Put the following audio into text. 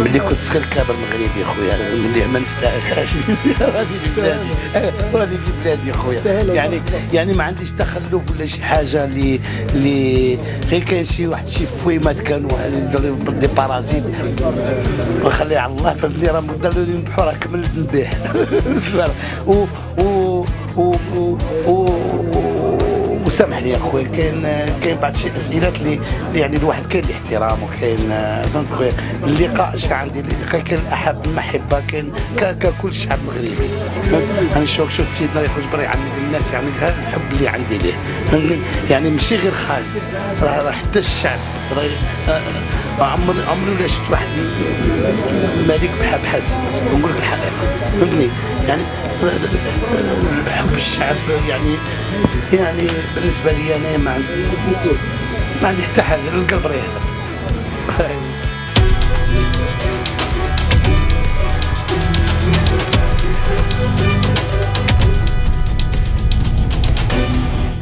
ملي كنت صغير كابر مغربي خويا. ملي ما نستاهلهاش راني في بلادي. راني في بلادي خويا. يعني يعني ما عنديش تخلف ولا شي حاجة اللي اللي غير كاين شي واحد شي فويمات كانوا دي بارازيت. وخليها على الله فهمتني راه داروا لي البحور كملت نبيع و و و و و وسامحني يا خويا كاين كاين بعض شي أسئلات اللي يعني الواحد كاين الاحترام وكاين فهمت خويا اللقاء شا عندي اللقاء كاين احب المحبة كاين ككل الشعب المغربي؟ أنا شوف شوف سيدنا يخرج برا يعلم الناس يعني الحب اللي عندي ليه فهمتني؟ يعني ماشي غير خالد راه حتى الشعب راه آه، عمري عمري ولا شفت واحد ملك بحال حسن نقول لك الحقيقة فهمتني يعني حب الشعب يعني يعني بالنسبة لي أنا ما عندي ما عندي حتى حاجة القلب ريح